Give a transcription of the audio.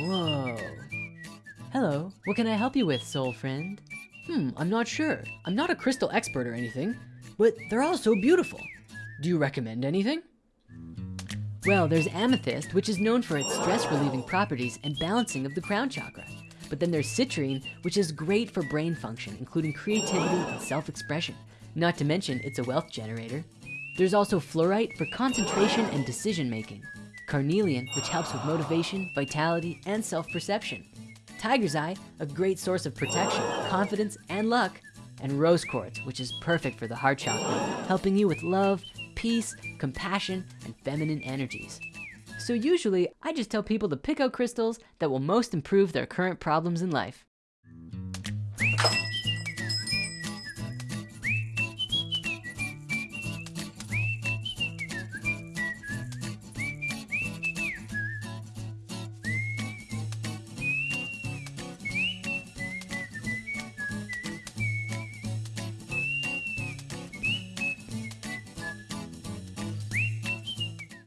Whoa. Hello, what can I help you with, soul friend? Hmm, I'm not sure. I'm not a crystal expert or anything, but they're all so beautiful. Do you recommend anything? Well, there's amethyst, which is known for its stress relieving properties and balancing of the crown chakra. But then there's citrine, which is great for brain function, including creativity and self-expression. Not to mention, it's a wealth generator. There's also fluorite for concentration and decision making. Carnelian, which helps with motivation, vitality, and self-perception. Tiger's Eye, a great source of protection, confidence, and luck. And rose quartz, which is perfect for the heart chakra, helping you with love, peace, compassion, and feminine energies. So usually, I just tell people to pick out crystals that will most improve their current problems in life.